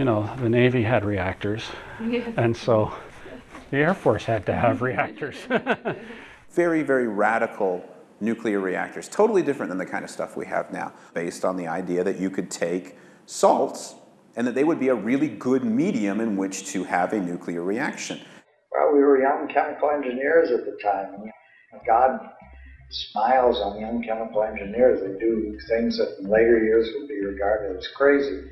you know, the Navy had reactors, and so the Air Force had to have reactors. very, very radical nuclear reactors, totally different than the kind of stuff we have now, based on the idea that you could take salts and that they would be a really good medium in which to have a nuclear reaction. Well, we were young chemical engineers at the time. God smiles on young chemical engineers. They do things that in later years would be regarded as crazy.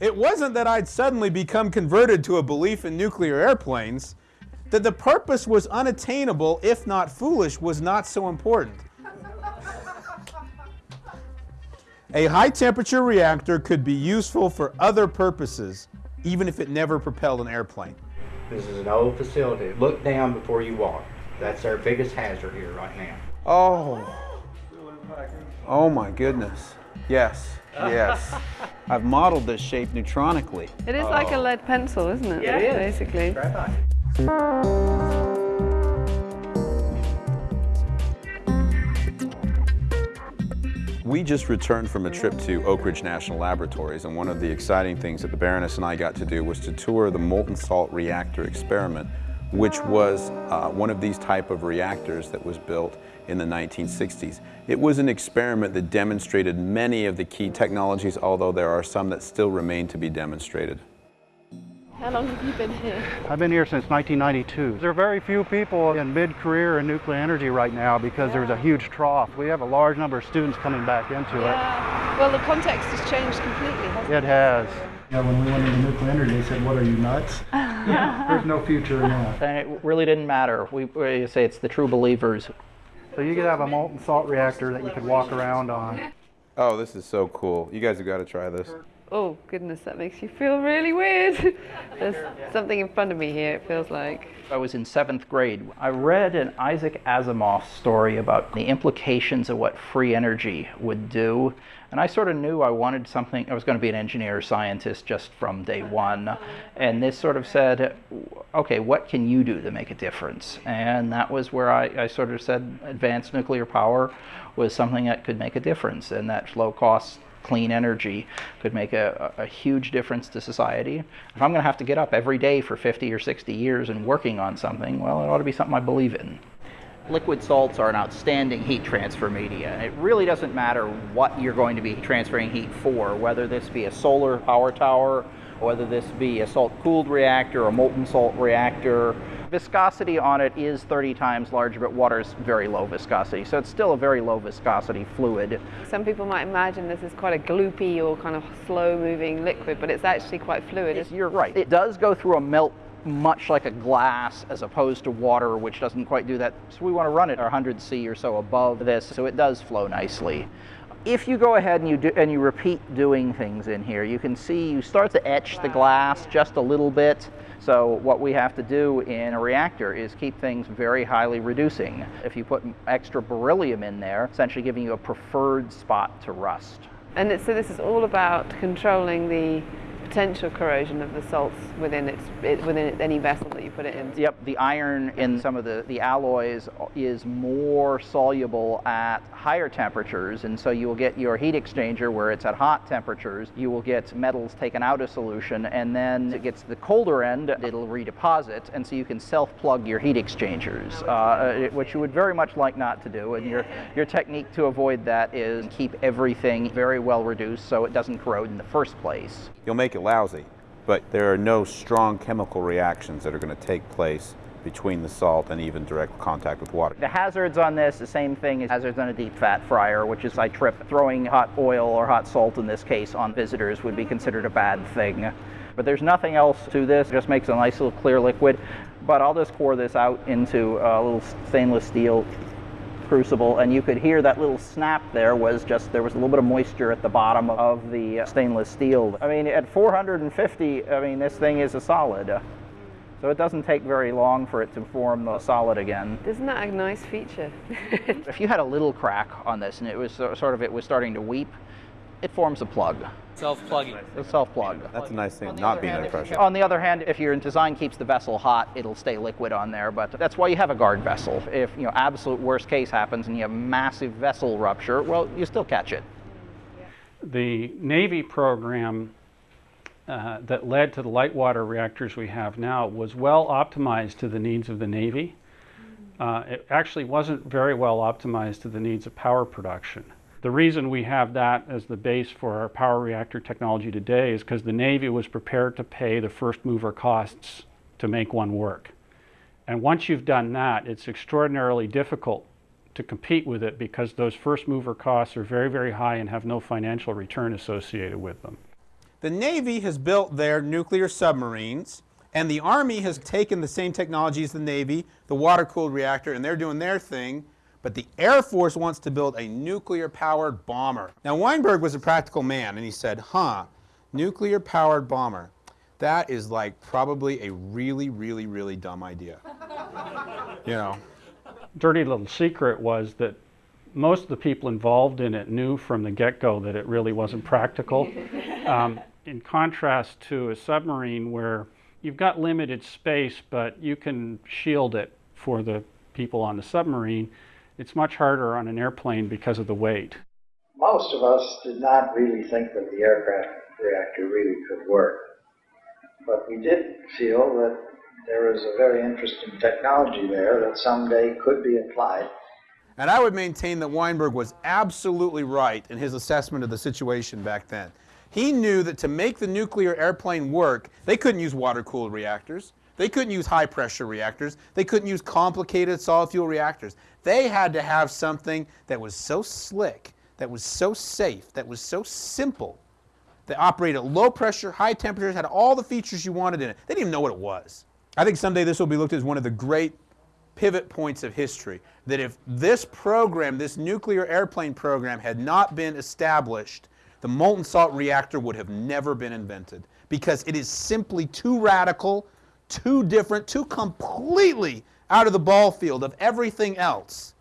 It wasn't that I'd suddenly become converted to a belief in nuclear airplanes. That the purpose was unattainable, if not foolish, was not so important. A high temperature reactor could be useful for other purposes, even if it never propelled an airplane. This is an old facility. Look down before you walk. That's our biggest hazard here right now. Oh. Oh my goodness. Yes, yes. I've modeled this shape neutronically. It is oh. like a oh. lead pencil, isn't it? Yeah, it is. Basically. We just returned from a trip to Oak Ridge National Laboratories, and one of the exciting things that the Baroness and I got to do was to tour the molten salt reactor experiment, which was uh, one of these type of reactors that was built in the 1960s. It was an experiment that demonstrated many of the key technologies, although there are some that still remain to be demonstrated. How long have you been here? I've been here since 1992. There are very few people in mid-career in nuclear energy right now because yeah. there's a huge trough. We have a large number of students coming back into yeah. it. Well, the context has changed completely, hasn't it? It has. Yeah, when we went into nuclear energy, they said, what are you, nuts? there's no future in that. And it really didn't matter. We, we say it's the true believers. So you could have a molten salt reactor that you could walk around on. Oh, this is so cool. You guys have got to try this oh goodness, that makes you feel really weird. There's something in front of me here, it feels like. I was in seventh grade. I read an Isaac Asimov story about the implications of what free energy would do. And I sort of knew I wanted something, I was going to be an engineer or scientist just from day uh-huh. one. And this sort of said, okay, what can you do to make a difference? And that was where I, I sort of said advanced nuclear power was something that could make a difference and that low cost clean energy could make a, a, huge difference to society. If I'm going to have to get up every day for 50 or 60 years and working on something, well, it ought to be something I believe in. Liquid salts are an outstanding heat transfer media. It really doesn't matter what you're going to be transferring heat for, whether this be a solar power tower, whether this be a salt-cooled reactor, a molten salt reactor, viscosity on it is 30 times larger, but water is very low viscosity. So it's still a very low viscosity fluid. Some people might imagine this is quite a gloopy or kind of slow moving liquid, but it's actually quite fluid. It's, you're right. It does go through a melt much like a glass as opposed to water, which doesn't quite do that. So we want to run it 100 C or so above this, so it does flow nicely if you go ahead and you do and you repeat doing things in here, you can see you start to etch the glass just a little bit. So what we have to do in a reactor is keep things very highly reducing. If you put extra beryllium in there, essentially giving you a preferred spot to rust. And so this is all about controlling the potential corrosion of the salts within its it, within any vessel that you put it in. Yep, the iron in some of the, the alloys is more soluble at higher temperatures, and so you will get your heat exchanger where it's at hot temperatures. You will get metals taken out of solution, and then it gets the colder end, it'll redeposit, and so you can self-plug your heat exchangers, uh, which you would very much like not to do. And your your technique to avoid that is keep everything very well reduced so it doesn't corrode in the first place. You'll make it lousy, but there are no strong chemical reactions that are going to take place between the salt and even direct contact with water. The hazards on this, the same thing as hazards on a deep fat fryer, which is I trip. Throwing hot oil or hot salt in this case on visitors would be considered a bad thing. But there's nothing else to this, it just makes a nice little clear liquid. But I'll just pour this out into a little stainless steel crucible and you could hear that little snap there was just there was a little bit of moisture at the bottom of the uh, stainless steel. I mean at 450 I mean this thing is a solid. So it doesn't take very long for it to form the solid again. Isn't that a nice feature? if you had a little crack on this and it was sort of it was starting to weep, it forms a plug. Self-plugging. A self-plug. That's a nice thing, not being under pressure. On the other hand, if your design keeps the vessel hot, it'll stay liquid on there, but that's why you have a guard vessel. If, you know, absolute worst case happens and you have massive vessel rupture, well, you still catch it. The Navy program uh, that led to the light water reactors we have now was well optimized to the needs of the Navy. Uh, it actually wasn't very well optimized to the needs of power production. The reason we have that as the base for our power reactor technology today is because the Navy was prepared to pay the first mover costs to make one work. And once you've done that, it's extraordinarily difficult to compete with it because those first mover costs are very, very high and have no financial return associated with them. The Navy has built their nuclear submarines, and the Army has taken the same technology as the Navy, the water cooled reactor, and they're doing their thing. But the Air Force wants to build a nuclear powered bomber. Now, Weinberg was a practical man, and he said, huh, nuclear powered bomber. That is like probably a really, really, really dumb idea. you know. Dirty little secret was that most of the people involved in it knew from the get-go that it really wasn't practical. Um, in contrast to a submarine where you've got limited space, but you can shield it for the people on the submarine, it's much harder on an airplane because of the weight. Most of us did not really think that the aircraft reactor really could work. But we did feel that there was a very interesting technology there that someday could be applied and I would maintain that Weinberg was absolutely right in his assessment of the situation back then. He knew that to make the nuclear airplane work, they couldn't use water-cooled reactors. They couldn't use high-pressure reactors. They couldn't use complicated solid fuel reactors. They had to have something that was so slick, that was so safe, that was so simple, that operated at low pressure, high temperatures, had all the features you wanted in it. They didn't even know what it was. I think someday this will be looked at as one of the great pivot points of history. That if this program, this nuclear airplane program, had not been established, the molten salt reactor would have never been invented because it is simply too radical, too different, too completely out of the ball field of everything else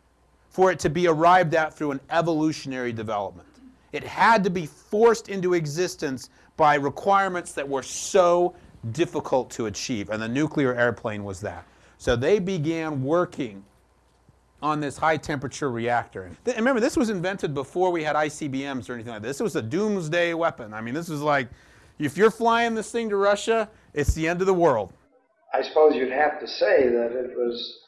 for it to be arrived at through an evolutionary development. It had to be forced into existence by requirements that were so difficult to achieve, and the nuclear airplane was that. So they began working on this high temperature reactor. And remember, this was invented before we had ICBMs or anything like this. This was a doomsday weapon. I mean, this was like, if you're flying this thing to Russia, it's the end of the world. I suppose you'd have to say that it was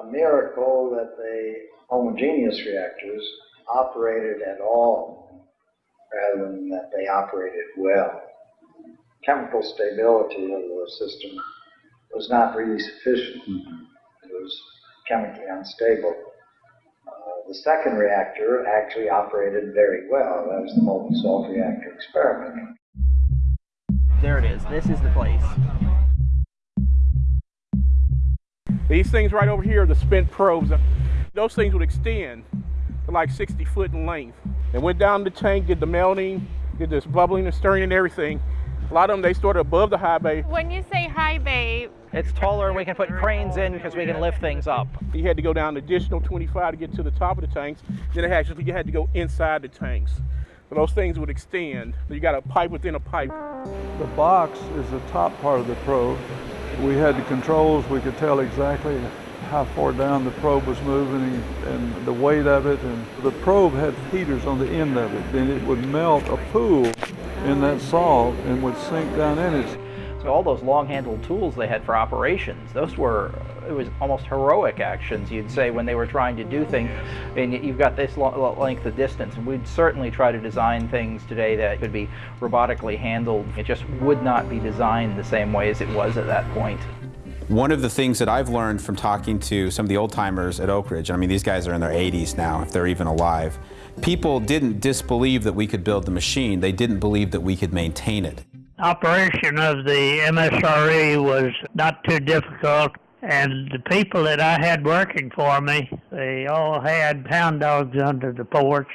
a miracle that the homogeneous reactors operated at all rather than that they operated well. Chemical stability of the system was not really sufficient. Mm-hmm. It was chemically unstable. Uh, the second reactor actually operated very well. That was the molten salt reactor experiment. There it is. This is the place. These things right over here, are the spent probes, those things would extend to like 60 foot in length. And went down the tank, did the melting, did this bubbling and stirring and everything. A lot of them, they stored above the high bay. When you say high bay, it's taller and we can put cranes in because we can lift things up. You had to go down an additional 25 to get to the top of the tanks. Then it actually you had to go inside the tanks. So those things would extend. You got a pipe within a pipe. The box is the top part of the probe. We had the controls. We could tell exactly how far down the probe was moving and the weight of it. And the probe had heaters on the end of it. Then it would melt a pool in that salt and would sink down in it. So all those long-handled tools they had for operations, those were, it was almost heroic actions, you'd say, when they were trying to do things. And you've got this length of distance, and we'd certainly try to design things today that could be robotically handled. It just would not be designed the same way as it was at that point. One of the things that I've learned from talking to some of the old timers at Oak Ridge, I mean, these guys are in their 80s now, if they're even alive, people didn't disbelieve that we could build the machine, they didn't believe that we could maintain it operation of the MSRE was not too difficult, and the people that I had working for me, they all had pound dogs under the porch,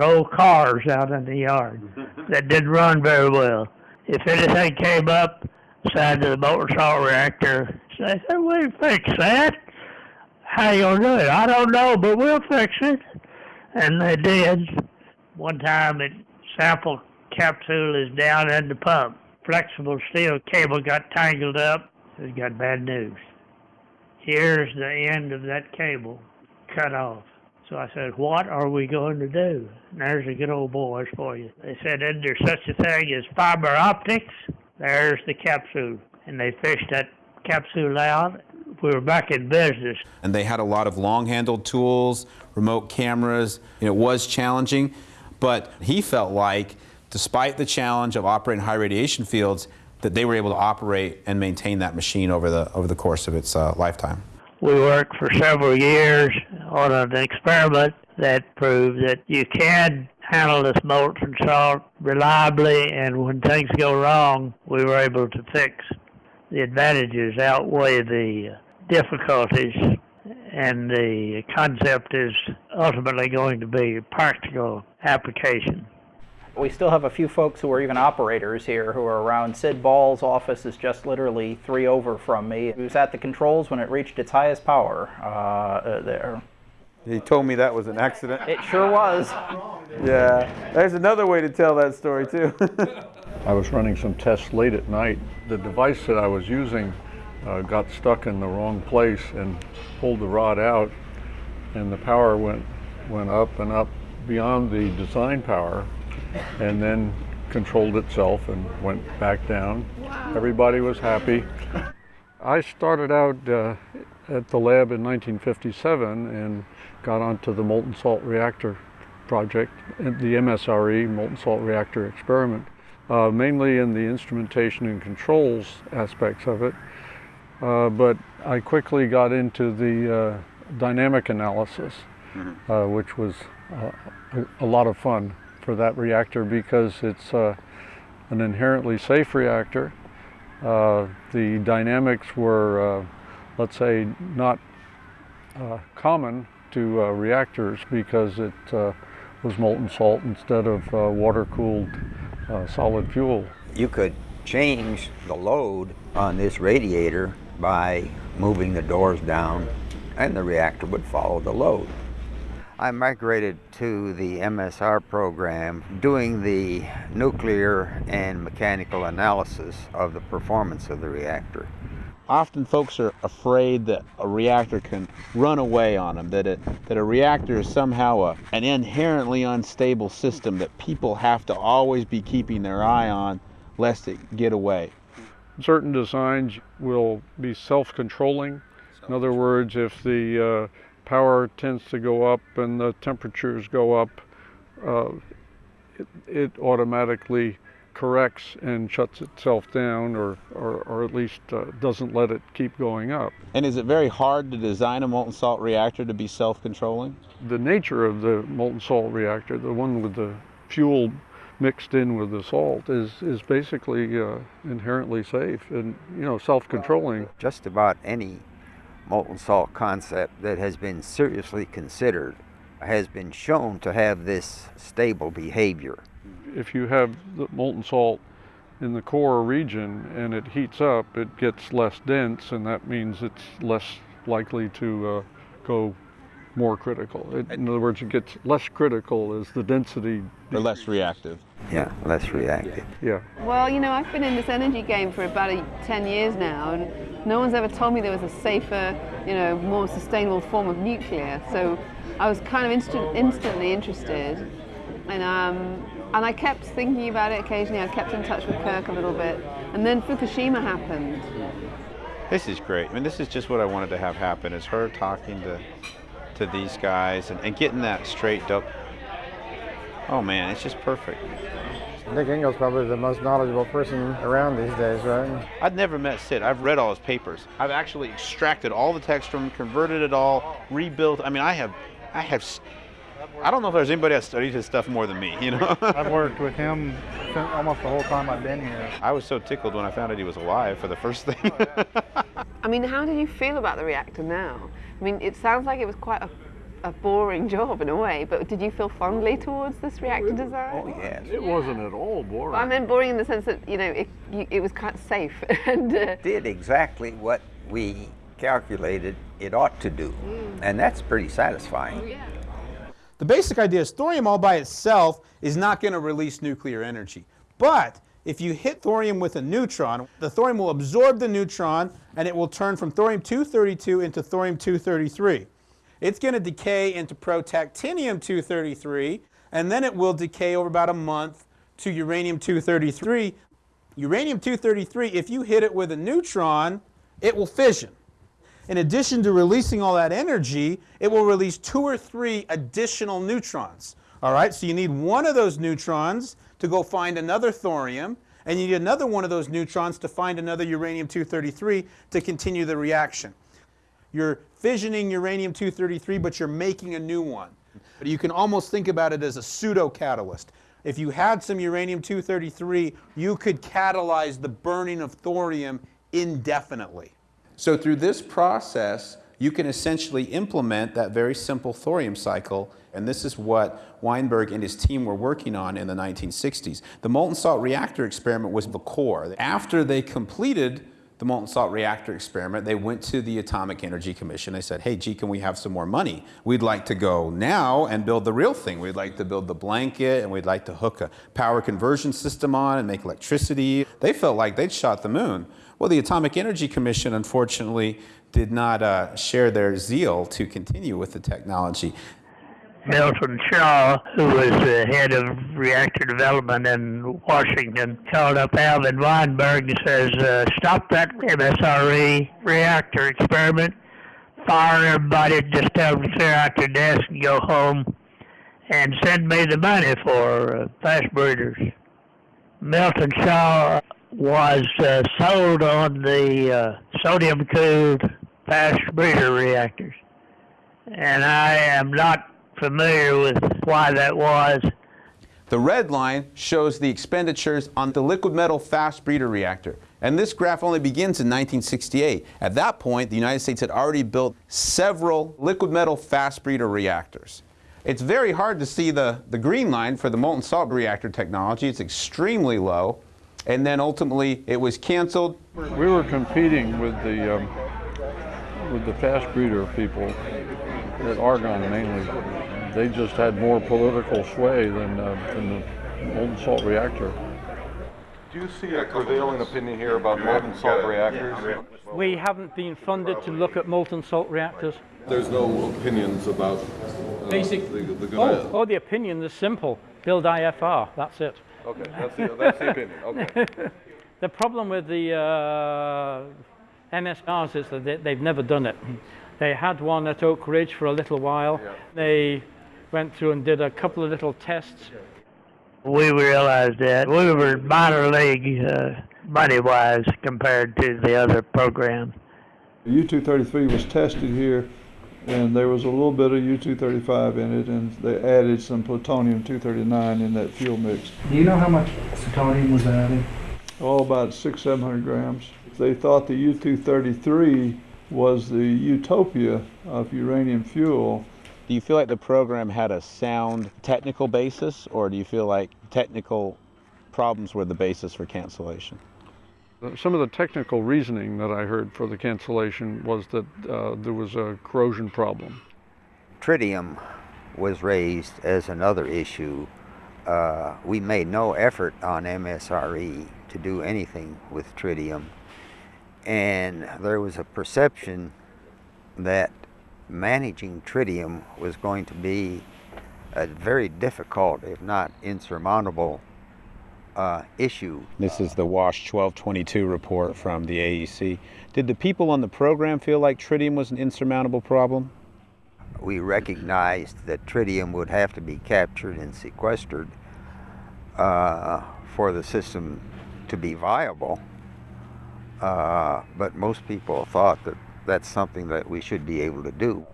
old cars out in the yard that didn't run very well. If anything came up side of the molten salt reactor, they said, "We fix that." How you gonna do it? I don't know, but we'll fix it. And they did. One time, it sample capsule is down in the pump flexible steel cable got tangled up, it got bad news. Here's the end of that cable cut off. So I said, what are we going to do? And there's the good old boys for you. They said, isn't there such a thing as fiber optics? There's the capsule. And they fished that capsule out. We were back in business. And they had a lot of long-handled tools, remote cameras. It was challenging, but he felt like, despite the challenge of operating high radiation fields, that they were able to operate and maintain that machine over the over the course of its uh, lifetime. We worked for several years on an experiment that proved that you can handle this molten salt reliably, and when things go wrong, we were able to fix. The advantages outweigh the difficulties, and the concept is ultimately going to be a practical application. We still have a few folks who are even operators here who are around. Sid Ball's office is just literally three over from me. He was at the controls when it reached its highest power uh, there. He told me that was an accident. It sure was. Yeah, there's another way to tell that story too. I was running some tests late at night. The device that I was using uh, got stuck in the wrong place and pulled the rod out, and the power went went up and up beyond the design power, and then controlled itself and went back down. Everybody was happy. I started out uh, at the lab in 1957 and got onto the molten salt reactor project, the MSRE, molten salt reactor experiment, uh, mainly in the instrumentation and controls aspects of it. Uh, but I quickly got into the uh, dynamic analysis, uh, which was uh, a, a lot of fun for that reactor because it's uh, an inherently safe reactor. Uh, the dynamics were, uh, let's say, not uh, common to uh, reactors because it was molten salt instead of water-cooled solid fuel. You could change the load on this radiator by moving the doors down and the reactor would follow the load. I migrated to the MSR program doing the nuclear and mechanical analysis of the performance of the reactor. Often folks are afraid that a reactor can run away on them, that, it, that a reactor is somehow a, an inherently unstable system that people have to always be keeping their eye on lest it get away. Certain designs will be self-controlling. In other words, if the uh, power tends to go up and the temperatures go up, uh, it, it, automatically corrects and shuts itself down or, or, or at least uh, doesn't let it keep going up. And is it very hard to design a molten salt reactor to be self-controlling? The nature of the molten salt reactor, the one with the fuel mixed in with the salt is, is basically uh, inherently safe and you know self-controlling. Just about any molten salt concept that has been seriously considered has been shown to have this stable behavior. If you have the molten salt in the core region and it heats up, it gets less dense and that means it's less likely to uh, go more critical. It, in other words, it gets less critical as the density. Or less reactive. Yeah, less reactive. Yeah. Well, you know, I've been in this energy game for about a, 10 years now, and no one's ever told me there was a safer, you know, more sustainable form of nuclear. So I was kind of inst- instantly interested. And, um, and I kept thinking about it occasionally. I kept in touch with Kirk a little bit. And then Fukushima happened. This is great. I mean, this is just what I wanted to have happen, is her talking to to these guys and, and getting that straightened up. Oh man, it's just perfect. Nick Engel's probably the most knowledgeable person around these days, right? I've never met Sid. I've read all his papers. I've actually extracted all the text from him, converted it all, rebuilt. I mean, I have, I have, I don't know if there's anybody that studied his stuff more than me, you know? I've worked with him almost the whole time I've been here. I was so tickled when I found out he was alive for the first thing. I mean, how did you feel about the reactor now? I mean, it sounds like it was quite a, a boring job in a way, but did you feel fondly towards this reactor design? Oh, yes. It wasn't at all boring. I meant boring in the sense that, you know, it, you, it was quite safe. and uh, did exactly what we calculated it ought to do. Mm. And that's pretty satisfying. Oh, yeah. The basic idea is thorium all by itself is not going to release nuclear energy. But if you hit thorium with a neutron, the thorium will absorb the neutron and it will turn from thorium-232 into thorium-233. It's going to decay into protactinium-233, and then it will decay over about a month to uranium-233. Uranium-233, if you hit it with a neutron, it will fission. In addition to releasing all that energy, it will release two or three additional neutrons. All right, so you need one of those neutrons to go find another thorium, and you need another one of those neutrons to find another uranium-233 to continue the reaction. You're fissioning uranium-233, but you're making a new one. But you can almost think about it as a pseudo-catalyst. If you had some uranium-233, you could catalyze the burning of thorium indefinitely. So through this process, you can essentially implement that very simple thorium cycle, and this is what Weinberg and his team were working on in the 1960s. The molten salt reactor experiment was the core. After they completed the molten salt reactor experiment, they went to the Atomic Energy Commission. They said, hey, gee, can we have some more money? We'd like to go now and build the real thing. We'd like to build the blanket, and we'd like to hook a power conversion system on and make electricity. They felt like they'd shot the moon. Well, the Atomic Energy Commission, unfortunately, did not uh, share their zeal to continue with the technology. Milton Shaw, who was the head of reactor development in Washington, called up Alvin Weinberg and says, uh, stop that MSRE reactor experiment, fire everybody, just tell them to clear out their desk and go home, and send me the money for uh, fast breeders. Milton Shaw was uh, sold on the uh, sodium-cooled fast breeder reactors. And I am not familiar with why that was. The red line shows the expenditures on the liquid metal fast breeder reactor. And this graph only begins in 1968. At that point, the United States had already built several liquid metal fast breeder reactors. It's very hard to see the, the green line for the molten salt reactor technology. It's extremely low. And then ultimately, it was canceled. We were competing with the um, with the fast breeder people at Argonne mainly. They just had more political sway than, uh, than the molten salt reactor. Do you see a prevailing opinion here about molten salt reactors? We haven't been funded to look at molten salt reactors. There's no opinions about uh, Basic. The, the oh, oh, the opinion is simple. Build IFR. That's it. Okay, that's the, that's the opinion. Okay. the problem with the uh, MSRs is that they, they've never done it. They had one at Oak Ridge for a little while. Yeah. They went through and did a couple of little tests. We realized that we were minor league uh, money-wise compared to the other programs. U-233 was tested here, and there was a little bit of U-235 in it, and they added some plutonium-239 in that fuel mix. Do you know how much plutonium was added? Oh, about six, seven hundred grams. They thought the U-233 was the utopia of uranium fuel. Do you feel like the program had a sound technical basis, or do you feel like technical problems were the basis for cancellation? Some of the technical reasoning that I heard for the cancellation was that uh, there was a corrosion problem. Tritium was raised as another issue. Uh, we made no effort on MSRE to do anything with tritium. And there was a perception that managing tritium was going to be a very difficult, if not insurmountable, uh, issue. This is the WASH 1222 report from the AEC. Did the people on the program feel like tritium was an insurmountable problem? We recognized that tritium would have to be captured and sequestered uh, for the system to be viable. Uh, but most people thought that that's something that we should be able to do.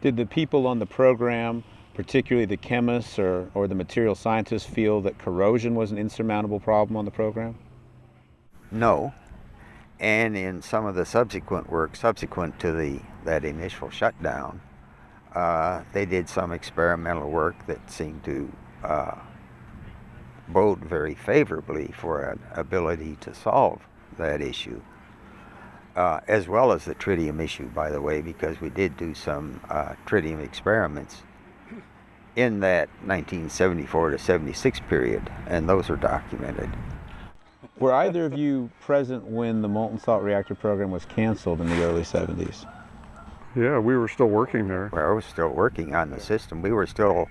Did the people on the program, particularly the chemists or, or the material scientists, feel that corrosion was an insurmountable problem on the program? No. And in some of the subsequent work, subsequent to the that initial shutdown, uh, they did some experimental work that seemed to uh, bode very favorably for an ability to solve that issue. Uh, as well as the tritium issue, by the way, because we did do some uh, tritium experiments in that 1974 to 76 period, and those are documented. Were either of you present when the molten salt reactor program was canceled in the early 70s? Yeah, we were still working there. Well, I was still working on the system. We were still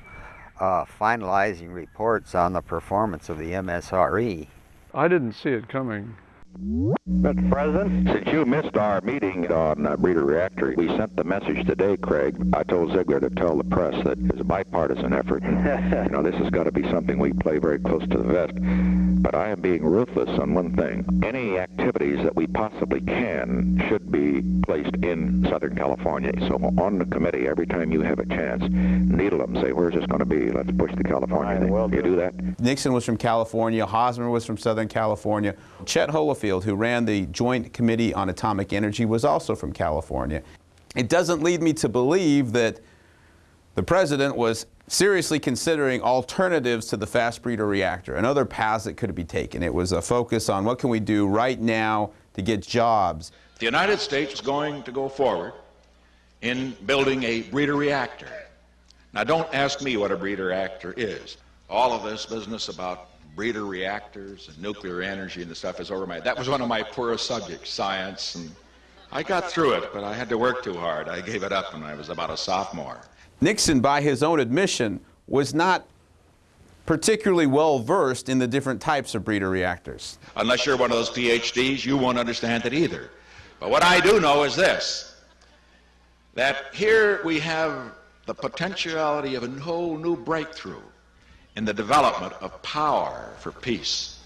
uh, finalizing reports on the performance of the MSRE. I didn't see it coming. Mr. President, since you missed our meeting on uh, breeder reactor, we sent the message today, Craig. I told Ziegler to tell the press that it's a bipartisan effort. you know, this has got to be something we play very close to the vest. But I am being ruthless on one thing. Any activities that we possibly can should be placed in Southern California. So on the committee, every time you have a chance, needle them. Say, where's this going to be? Let's push the California thing. Well You do that? Nixon was from California, Hosmer was from Southern California. Chet Who ran the Joint Committee on Atomic Energy, was also from California. It doesn't lead me to believe that the president was seriously considering alternatives to the fast breeder reactor and other paths that could be taken. It was a focus on what can we do right now to get jobs. The United States is going to go forward in building a breeder reactor. Now, don't ask me what a breeder reactor is. All of this business about breeder reactors and nuclear energy and the stuff is over my that was one of my poorest subjects science and i got through it but i had to work too hard. I gave it up when i was about a sophomore. Nixon by his own admission was not particularly well versed in the different types of breeder reactors. Unless you're one of those phds you won't understand it either. But what i do know is this that here we have the potentiality of a whole new breakthrough in the development of power for peace.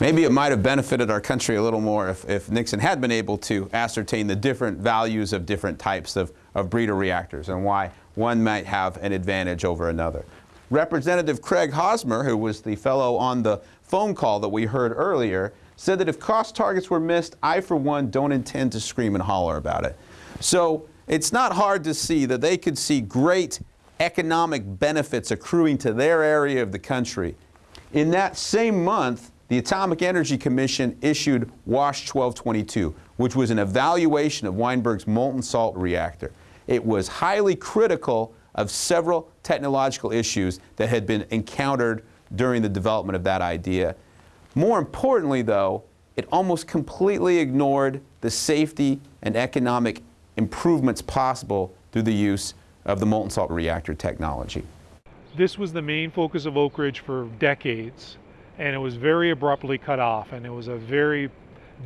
Maybe it might have benefited our country a little more if, if Nixon had been able to ascertain the different values of different types of, of breeder reactors and why one might have an advantage over another. Representative Craig Hosmer, who was the fellow on the phone call that we heard earlier, said that if cost targets were missed, I, for one, don't intend to scream and holler about it. So it's not hard to see that they could see great economic benefits accruing to their area of the country. In that same month, the Atomic Energy Commission issued WASH 1222, which was an evaluation of Weinberg's molten salt reactor. It was highly critical of several technological issues that had been encountered during the development of that idea. More importantly, though, it almost completely ignored the safety and economic improvements possible through the use of the molten salt reactor technology. This was the main focus of Oak Ridge for decades, and it was very abruptly cut off, and it was a very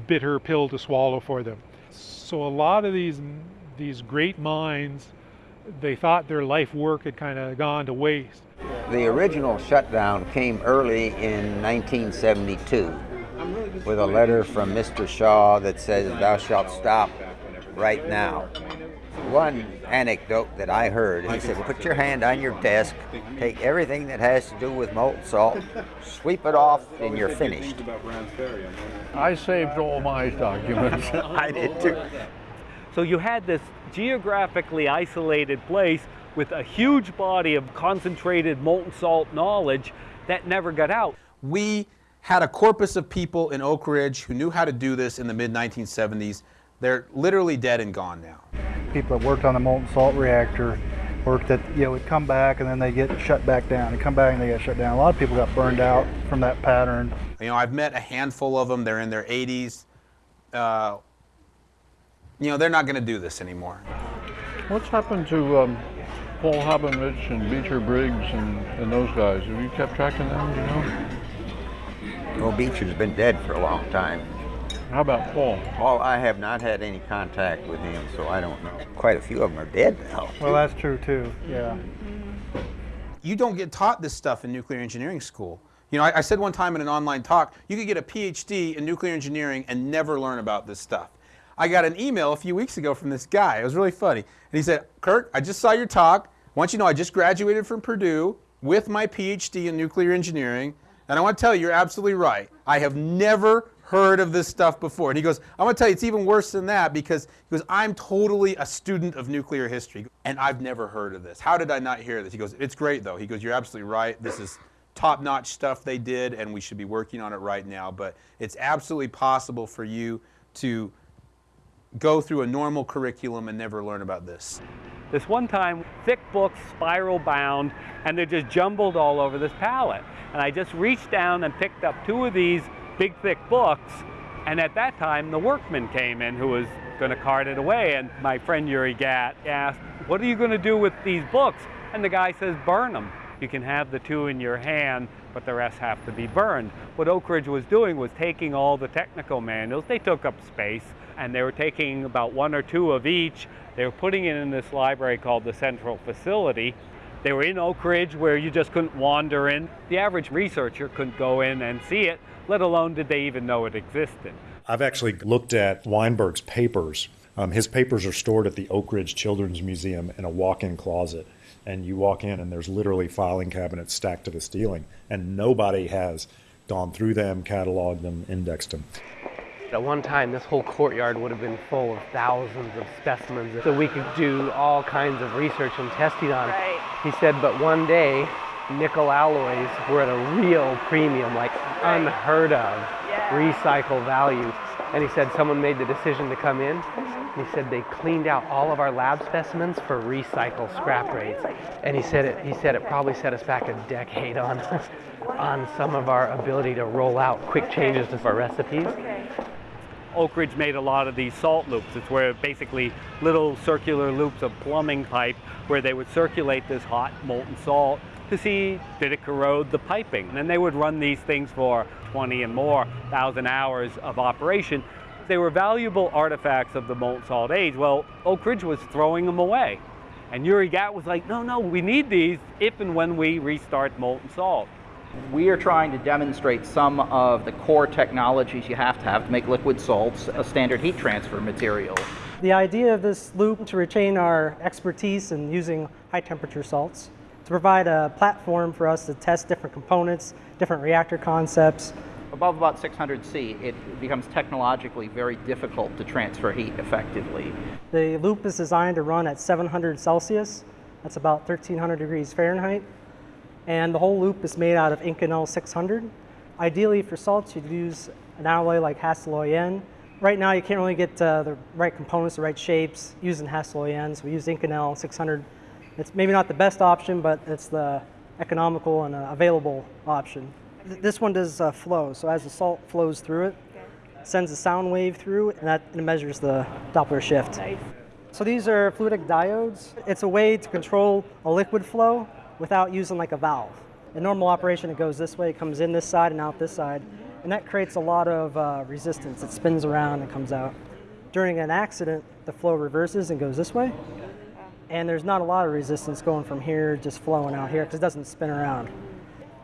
bitter pill to swallow for them. So a lot of these these great minds, they thought their life work had kind of gone to waste. The original shutdown came early in 1972 with a letter from Mr. Shaw that says, Thou shalt stop right now one anecdote that I heard. He said, put your hand on your desk, take everything that has to do with molten salt, sweep it off, and you're finished. I saved all my documents. I did too. So you had this geographically isolated place with a huge body of concentrated molten salt knowledge that never got out. We had a corpus of people in Oak Ridge who knew how to do this in the mid 1970s. They're literally dead and gone now people that worked on the molten salt reactor worked that you know would come back and then they get shut back down and come back and they get shut down. A lot of people got burned out from that pattern. You know, I've met a handful of them. They're in their 80s. Uh, you know, they're not going to do this anymore. What's happened to um, Paul Haubenreich and Beecher Briggs and, and those guys? Have you kept track of them? You know? Well, Beecher's been dead for a long time. How about Paul? Paul, I have not had any contact with him, so I don't know. Quite a few of them are dead now. Well, that's true too. Yeah. You don't get taught this stuff in nuclear engineering school. You know, I, I, said one time in an online talk, you could get a PhD in nuclear engineering and never learn about this stuff. I got an email a few weeks ago from this guy. It was really funny. And he said, Kirk, I just saw your talk. I want you to know I just graduated from Purdue with my PhD in nuclear engineering. And I want to tell you, you're absolutely right. I have never heard of this stuff before. And he goes, I'm going to tell you, it's even worse than that because he goes, I'm totally a student of nuclear history and I've never heard of this. How did I not hear this? He goes, it's great though. He goes, you're absolutely right. This is top notch stuff they did and we should be working on it right now. But it's absolutely possible for you to go through a normal curriculum and never learn about this. This one time, thick books, spiral bound, and they're just jumbled all over this pallet. And I just reached down and picked up two of these big thick books. And at that time, the workman came in who was going to cart it away. And my friend Uri Gat asked, What are you going to do with these books? And the guy says, Burn them. You can have the two in your hand, but the rest have to be burned. What Oak Ridge was doing was taking all the technical manuals, they took up space, and they were taking about one or two of each. They were putting it in this library called the Central Facility. They were in Oak Ridge where you just couldn't wander in. The average researcher couldn't go in and see it, let alone did they even know it existed. I've actually looked at Weinberg's papers. Um, his papers are stored at the Oak Ridge Children's Museum in a walk in closet. And you walk in, and there's literally filing cabinets stacked to the ceiling, and nobody has gone through them, cataloged them, indexed them. At one time, this whole courtyard would have been full of thousands of specimens that we could do all kinds of research and testing on. Right. He said, but one day, nickel alloys were at a real premium, like unheard of recycle value. And he said someone made the decision to come in. He said they cleaned out all of our lab specimens for recycle scrap oh, rates. And he said it. He said it probably set us back a decade on, on some of our ability to roll out quick changes to our recipes. Oak Ridge made a lot of these salt loops. It's where basically little circular loops of plumbing pipe where they would circulate this hot molten salt to see did it corrode the piping. And then they would run these things for 20 and more thousand hours of operation. They were valuable artifacts of the molten salt age. Well, Oak Ridge was throwing them away. And Uri Gat was like, no, no, we need these if and when we restart molten salt. We are trying to demonstrate some of the core technologies you have to have to make liquid salts a standard heat transfer material. The idea of this loop to retain our expertise in using high temperature salts, to provide a platform for us to test different components, different reactor concepts. Above about 600 C, it becomes technologically very difficult to transfer heat effectively. The loop is designed to run at 700 Celsius, that's about 1300 degrees Fahrenheit, and the whole loop is made out of Inconel 600. Ideally for salts, you'd use an alloy like Hastelloy N. Right now, you can't really get uh, the right components, the right shapes using Hastelloy N, so we use Inconel 600. It's maybe not the best option, but it's the economical and uh, available option. Th this one does uh, flow, so as the salt flows through it, sends a sound wave through, and that and it measures the Doppler shift. Nice. So these are fluidic diodes. It's a way to control a liquid flow without using like a valve. In normal operation, it goes this way, it comes in this side and out this side, and that creates a lot of uh, resistance. It spins around and comes out. During an accident, the flow reverses and goes this way, and there's not a lot of resistance going from here just flowing out here because it doesn't spin around.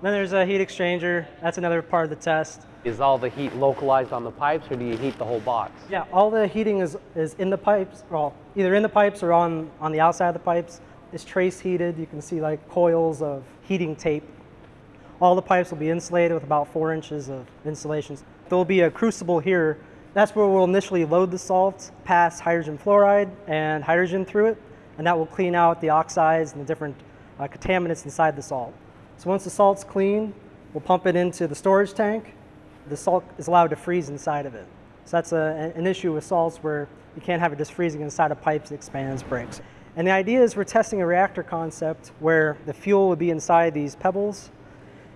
Then there's a heat exchanger. That's another part of the test. Is all the heat localized on the pipes or do you heat the whole box? Yeah, all the heating is, is in the pipes, well, either in the pipes or on, on the outside of the pipes. It's trace heated. You can see like coils of heating tape. All the pipes will be insulated with about four inches of insulation. There will be a crucible here. That's where we'll initially load the salt, pass hydrogen fluoride and hydrogen through it, and that will clean out the oxides and the different uh, contaminants inside the salt. So once the salt's clean, we'll pump it into the storage tank. The salt is allowed to freeze inside of it. So that's a, an issue with salts where you can't have it just freezing inside of pipes, it expands, breaks. And the idea is we're testing a reactor concept where the fuel would be inside these pebbles,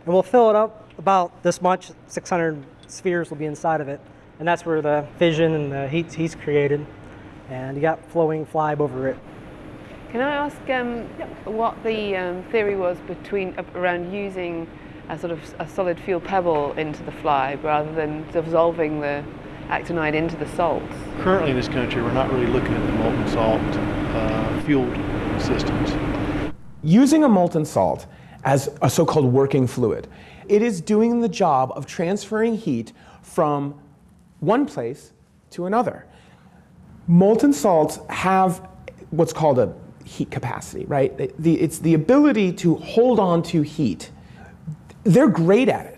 and we'll fill it up about this much, 600 spheres will be inside of it, and that's where the fission and the heat, heat's created, and you got flowing FLiBe over it. Can I ask um, what the um, theory was between uh, around using a sort of a solid fuel pebble into the fly rather than dissolving the actinide into the salts? Currently in this country, we're not really looking at the molten salt uh, fueled systems. Using a molten salt as a so-called working fluid, it is doing the job of transferring heat from one place to another. Molten salts have what's called a heat capacity, right? It's the ability to hold on to heat. They're great at it.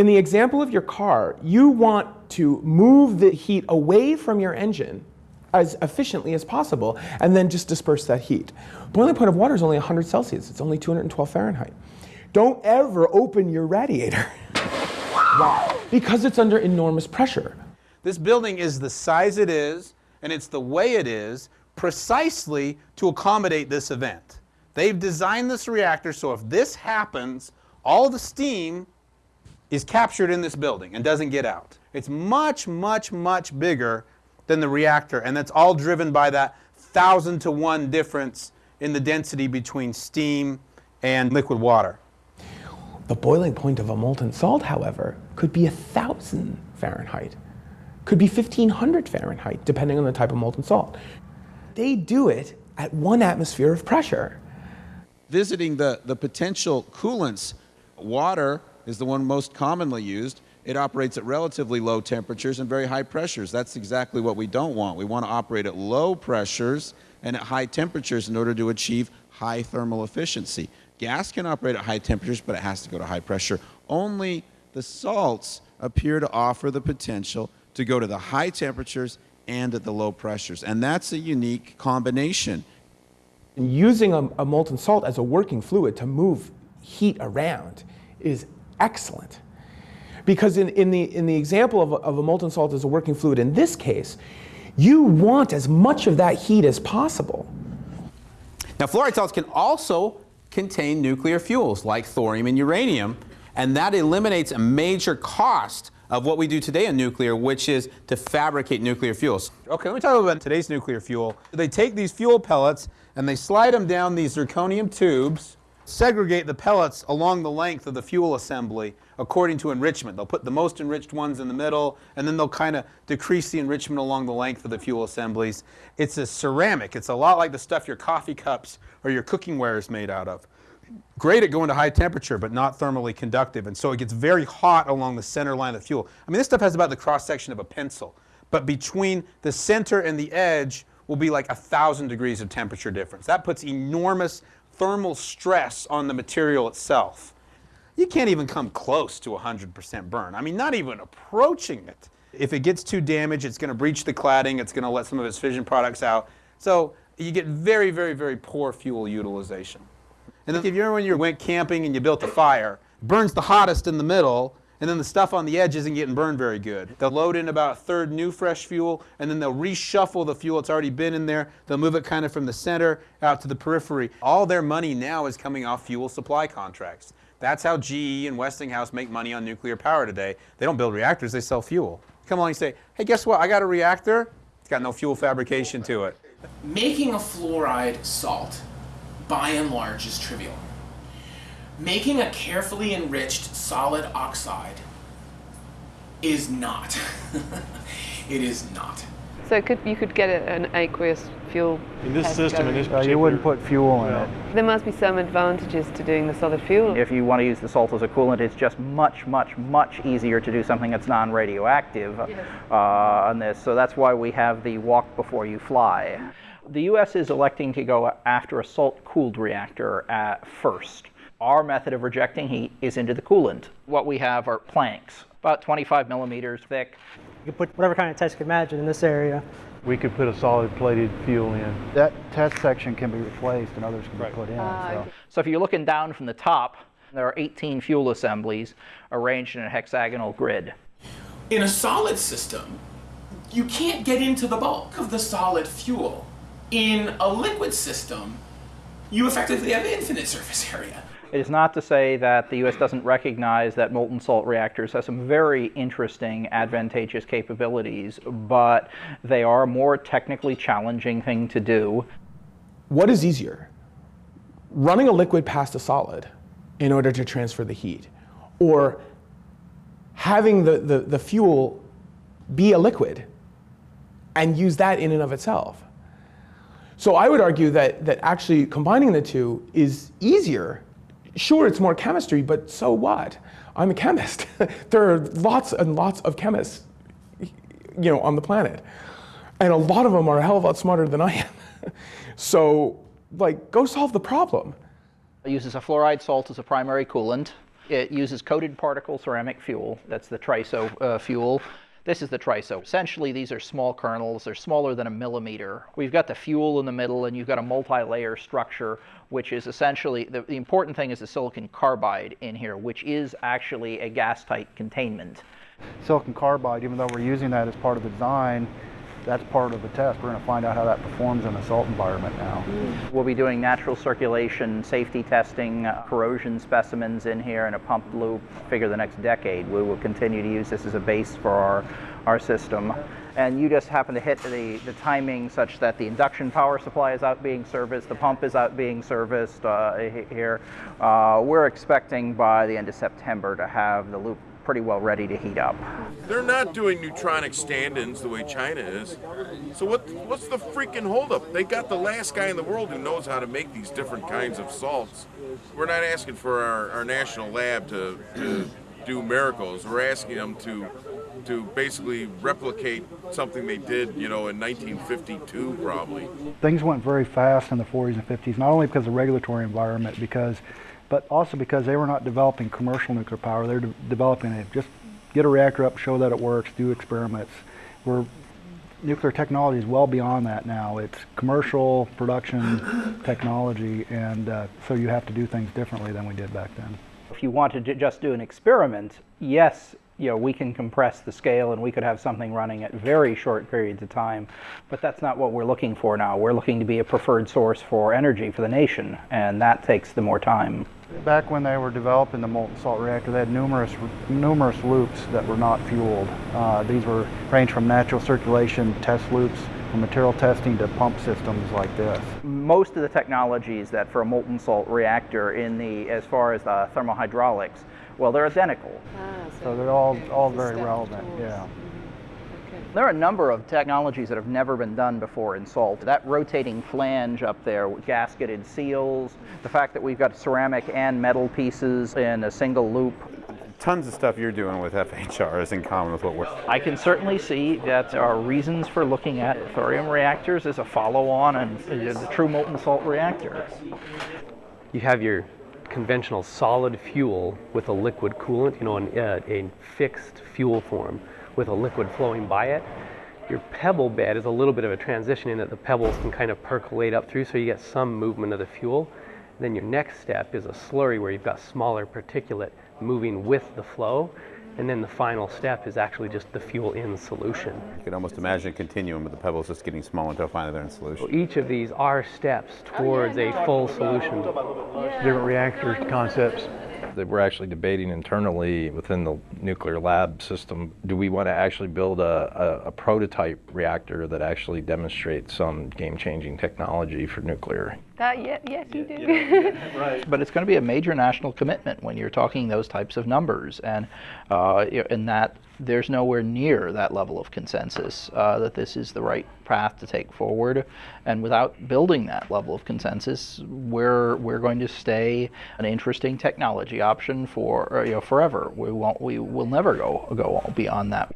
In the example of your car, you want to move the heat away from your engine as efficiently as possible and then just disperse that heat. Boiling point of water is only 100 Celsius. It's only 212 Fahrenheit. Don't ever open your radiator. Because it's under enormous pressure. This building is the size it is and it's the way it is precisely to accommodate this event. They've designed this reactor so if this happens, all the steam is captured in this building and doesn't get out. It's much, much, much bigger than the reactor, and that's all driven by that thousand to one difference in the density between steam and liquid water. The boiling point of a molten salt, however, could be a 1,000 Fahrenheit, could be 1,500 Fahrenheit, depending on the type of molten salt. They do it at one atmosphere of pressure. Visiting the, the potential coolants, water is the one most commonly used. It operates at relatively low temperatures and very high pressures. That's exactly what we don't want. We want to operate at low pressures and at high temperatures in order to achieve high thermal efficiency. Gas can operate at high temperatures, but it has to go to high pressure. Only the salts appear to offer the potential to go to the high temperatures and at the low pressures. And that's a unique combination. Using a, a molten salt as a working fluid to move heat around is excellent. Because in, in, the, in the example of a, of a molten salt as a working fluid, in this case, you want as much of that heat as possible. Now, fluoride salts can also contain nuclear fuels like thorium and uranium, and that eliminates a major cost of what we do today in nuclear, which is to fabricate nuclear fuels. Okay, let me talk about today's nuclear fuel. They take these fuel pellets and they slide them down these zirconium tubes, segregate the pellets along the length of the fuel assembly according to enrichment. They'll put the most enriched ones in the middle, and then they'll kind of decrease the enrichment along the length of the fuel assemblies. It's a ceramic. It's a lot like the stuff your coffee cups or your cooking ware is made out of. Great at going to high temperature, but not thermally conductive, and so it gets very hot along the center line of the fuel. I mean, this stuff has about the cross section of a pencil, but between the center and the edge will be like a thousand degrees of temperature difference. That puts enormous thermal stress on the material itself. You can't even come close to 100% burn. I mean, not even approaching it. If it gets too damaged, it's going to breach the cladding, it's going to let some of its fission products out. So you get very, very, very poor fuel utilization. And if you remember when you went camping and you built a fire, burns the hottest in the middle, and then the stuff on the edge isn't getting burned very good. They'll load in about a third new fresh fuel, and then they'll reshuffle the fuel that's already been in there. They'll move it kind of from the center out to the periphery. All their money now is coming off fuel supply contracts. That's how GE and Westinghouse make money on nuclear power today. They don't build reactors, they sell fuel. Come along and say, hey, guess what? I got a reactor. It's got no fuel fabrication to it. Making a fluoride salt, by and large, is trivial. Making a carefully enriched solid oxide is not. it is not. So could, you could get an aqueous fuel. In this system, in this Uh, you wouldn't put fuel in it. There must be some advantages to doing the solid fuel. If you want to use the salt as a coolant, it's just much, much, much easier to do something that's non-radioactive uh, on this. So that's why we have the walk before you fly. The U.S. is electing to go after a salt-cooled reactor at first. Our method of rejecting heat is into the coolant. What we have are planks, about 25 millimeters thick. You can put whatever kind of test you can imagine in this area. We could put a solid plated fuel in. That test section can be replaced and others can be put in. Ah, so. So if you're looking down from the top, there are 18 fuel assemblies arranged in a hexagonal grid. In a solid system, you can't get into the bulk of the solid fuel. In a liquid system, you effectively have infinite surface area. It is not to say that the U.S. doesn't recognize that molten salt reactors have some very interesting, advantageous capabilities, but they are a more technically challenging thing to do. What is easier? Running a liquid past a solid in order to transfer the heat, or having the, the, the fuel be a liquid and use that in and of itself? So I would argue that, that actually combining the two is easier. Sure, it's more chemistry, but so what? I'm a chemist. there are lots and lots of chemists, you know, on the planet. And a lot of them are a hell of a lot smarter than I am. so, like, go solve the problem. It uses a fluoride salt as a primary coolant. It uses coated particle ceramic fuel. That's the triso uh, fuel. This is the triso. Essentially, these are small kernels. They're smaller than a millimeter. We've got the fuel in the middle, and you've got a multi-layer structure, which is essentially, the, the important thing is the silicon carbide in here, which is actually a gas-tight containment. Silicon carbide, even though we're using that as part of the design, that's part of the test. We're going to find out how that performs in a salt environment now. We'll be doing natural circulation, safety testing, uh, corrosion specimens in here, in a pump loop. Figure the next decade, we will continue to use this as a base for our, our system. and you just happen to hit the, the timing such that the induction power supply is out being serviced, the pump is out being serviced uh, here. Uh, we're expecting by the end of September to have the loop pretty well ready to heat up. They're not doing neutronic stand-ins the way China is. So what? What's the freaking holdup? They got the last guy in the world who knows how to make these different kinds of salts. We're not asking for our, our national lab to, to do miracles. We're asking them to to basically replicate something they did, you know, in 1952 probably. Things went very fast in the 40s and 50s, not only because of the regulatory environment, because, but also because they were not developing commercial nuclear power. They're de- developing it. Just get a reactor up, show that it works, do experiments. We're nuclear technology is well beyond that now. It's commercial production technology, and uh, so you have to do things differently than we did back then. If you wanted to just do an experiment, yes, you know, we can compress the scale and we could have something running at very short periods of time, but that's not what we're looking for now. We're looking to be a preferred source for energy for the nation, and that takes the more time. Back when they were developing the molten salt reactor, they had numerous numerous loops that were not fueled. Uh, these were range from natural circulation test loops, material testing to pump systems like this. Most of the technologies that for a molten salt reactor in the as far as the thermohydraulics, well, they're identical. So they're all all very relevant. Yeah. There are a number of technologies that have never been done before in salt. That rotating flange up there with gasketed seals, the fact that we've got ceramic and metal pieces in a single loop. Tons of stuff you're doing with FHR is in common with what we're. I can certainly see that there are reasons for looking at thorium reactors as a follow-on and the true molten salt reactor. You have your conventional solid fuel with a liquid coolant, you know, an, uh, a fixed fuel form with a liquid flowing by it. Your pebble bed is a little bit of a transition in that the pebbles can kind of percolate up through so you get some movement of the fuel. Then your next step is a slurry where you've got smaller particulate moving with the flow. And then the final step is actually just the fuel in solution. You can almost imagine a continuum with the pebbles just getting smaller until finally they're in solution. So each of these are steps towards a full solution. Different reactor concepts. That we're actually debating internally within the nuclear lab system. Do we want to actually build a, a, a prototype reactor that actually demonstrates some game-changing technology for nuclear? That, yeah, yes, you do. But it's going to be a major national commitment when you're talking those types of numbers, and uh, in that there's nowhere near that level of consensus uh, that this is the right path to take forward. And without building that level of consensus, we're we're going to stay an interesting technology option for uh, you know forever. We won't we will never go go beyond that.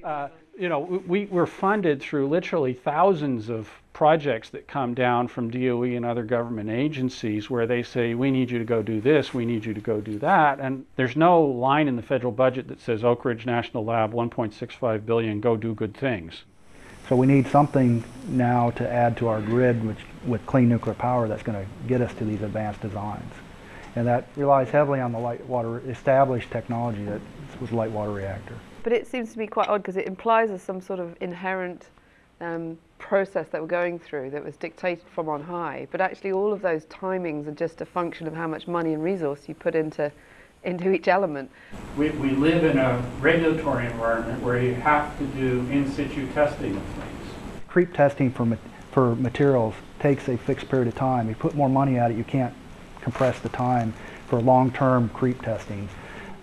You know, we, we're funded through literally thousands of projects that come down from DOE and other government agencies where they say, we need you to go do this, we need you to go do that. And there's no line in the federal budget that says Oak Ridge National Lab, 1.65 billion, go do good things. So we need something now to add to our grid which, with clean nuclear power that's going to get us to these advanced designs. And that relies heavily on the light water established technology that was light water reactor. But it seems to be quite odd because it implies there's some sort of inherent um, process that we're going through that was dictated from on high. But actually, all of those timings are just a function of how much money and resource you put into into each element. We, we live in a regulatory environment where you have to do in situ testing of things. Creep testing for, ma- for materials takes a fixed period of time. You put more money at it, you can't compress the time for long-term creep testing.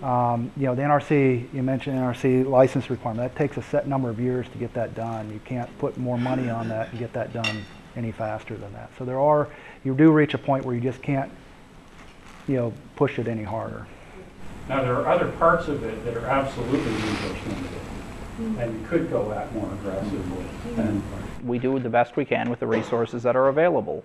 Um, you know, the NRC, you mentioned NRC license requirement, that takes a set number of years to get that done. You can't put more money on that and get that done any faster than that. So there are, you do reach a point where you just can't, you know, push it any harder. Now, there are other parts of it that are absolutely resource limited and could go at more aggressively. And We do the best we can with the resources that are available.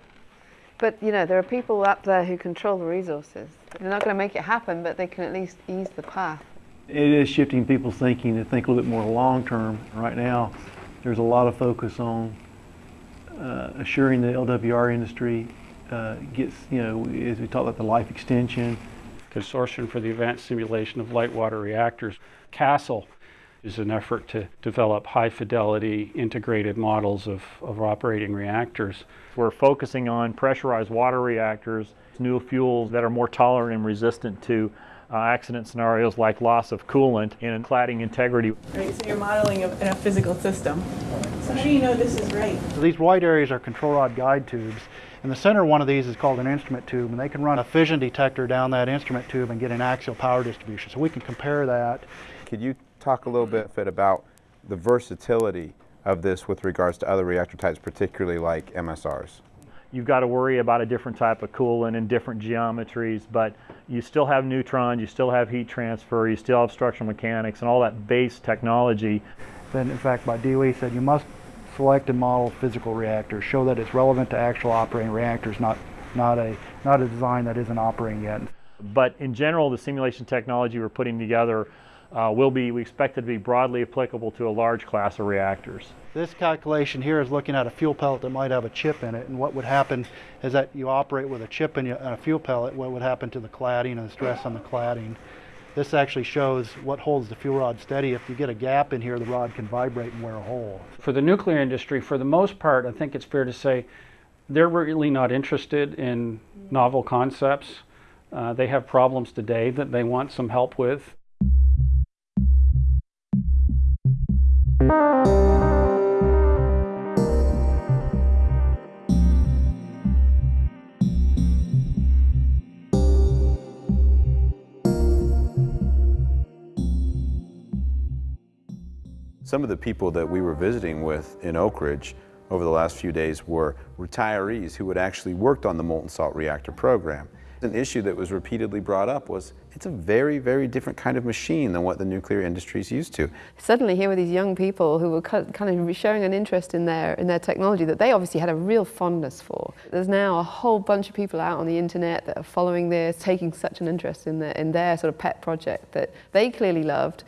But you know, there are people up there who control the resources. They're not going to make it happen, but they can at least ease the path. It is shifting people's thinking to think a little bit more long term. Right now, there's a lot of focus on uh, assuring the LWR industry uh, gets, you know, as we talk about the life extension. Consortium for the Advanced Simulation of Light Water Reactors, CASL, is an effort to develop high fidelity integrated models of, of operating reactors. We're focusing on pressurized water reactors, new fuels that are more tolerant and resistant to uh, accident scenarios like loss of coolant and cladding integrity. Right, so you're modeling a, a physical system. So how do you know this is right? So these white areas are control rod guide tubes. And the center one of these is called an instrument tube, and they can run a fission detector down that instrument tube and get an axial power distribution. So we can compare that. Could you talk a little bit about the versatility of this with regards to other reactor types, particularly like MSRs? You've got to worry about a different type of coolant and different geometries, but you still have neutrons, you still have heat transfer, you still have structural mechanics and all that base technology. Then, in fact, by DOE said you must select and model physical reactors, show that it's relevant to actual operating reactors, not, not, a, not a design that isn't operating yet. But in general, the simulation technology we're putting together uh, will be, we expect it to be broadly applicable to a large class of reactors. This calculation here is looking at a fuel pellet that might have a chip in it, and what would happen is that you operate with a chip in a fuel pellet, what would happen to the cladding and the stress on the cladding. This actually shows what holds the fuel rod steady. If you get a gap in here, the rod can vibrate and wear a hole. For the nuclear industry, for the most part, I think it's fair to say they're really not interested in novel concepts. Uh, they have problems today that they want some help with. Some of the people that we were visiting with in Oak Ridge over the last few days were retirees who had actually worked on the molten salt reactor program. An issue that was repeatedly brought up was it's a very, very different kind of machine than what the nuclear industry is used to. Suddenly here were these young people who were kind of showing an interest in their, in their technology that they obviously had a real fondness for. There's now a whole bunch of people out on the internet that are following this, taking such an interest in, the, in their sort of pet project that they clearly loved,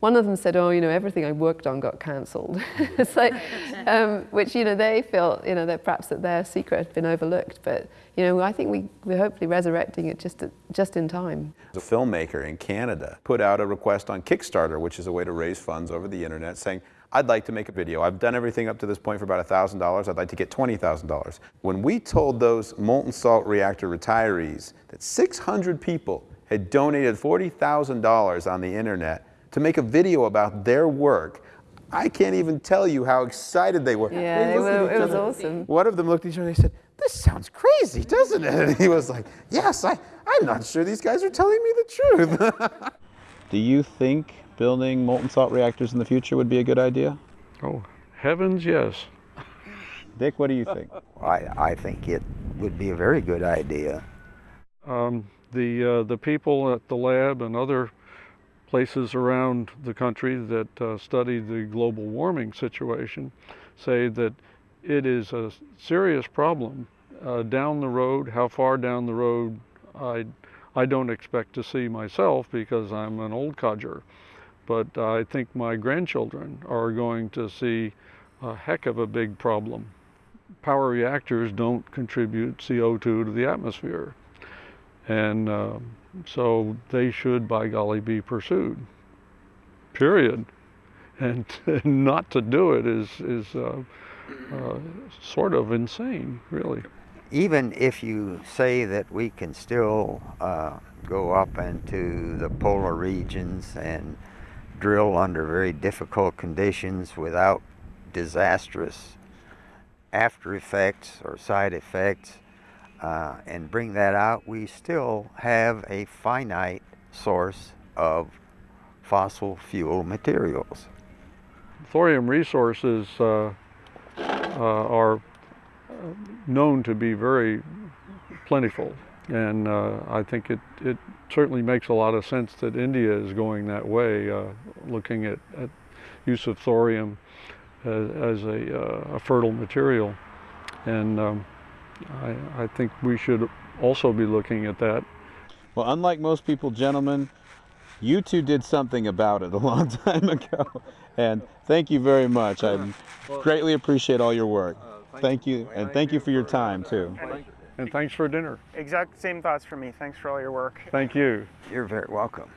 one of them said, oh, you know, everything I worked on got cancelled. it's like, um, which, you know, they feel, you know, that perhaps that their secret had been overlooked. But, you know, I think we, we're hopefully resurrecting it just, just in time. A filmmaker in Canada put out a request on Kickstarter, which is a way to raise funds over the internet, saying, I'd like to make a video. I've done everything up to this point for about $1,000. I'd like to get $20,000. When we told those molten salt reactor retirees that 600 people had donated $40,000 on the internet to make a video about their work. I can't even tell you how excited they were. Yeah, they it, was, it was awesome. One of them looked at each other and they said, this sounds crazy, doesn't it? And he was like, yes, I, I'm not sure these guys are telling me the truth. Do you think building molten salt reactors in the future would be a good idea? Oh, heavens, yes. Dick, what do you think? I, I think it would be a very good idea. Um, the, uh, the people at the lab and other places around the country that uh, study the global warming situation say that it is a serious problem uh, down the road. How far down the road, I, I don't expect to see myself because I'm an old codger. But I think my grandchildren are going to see a heck of a big problem. Power reactors don't contribute CO2 to the atmosphere. And uh, so they should, by golly, be pursued, period. And, not to do it is, is uh, uh, sort of insane, really. Even if you say that we can still uh, go up into the polar regions and drill under very difficult conditions without disastrous after effects or side effects, uh, and bring that out, we still have a finite source of fossil fuel materials. Thorium resources uh, uh, are known to be very plentiful and uh, I think it, it certainly makes a lot of sense that India is going that way, uh, looking at, at use of thorium as, as a, uh, a fertile material. And um, I, I think we should also be looking at that. Well, unlike most people, gentlemen, you two did something about it a long time ago. And thank you very much. I greatly appreciate all your work. Uh, thank you, and thank you for your time, too. Uh, and thanks for dinner. Exact same thoughts for me. Thanks for all your work. Thank you. You're very welcome.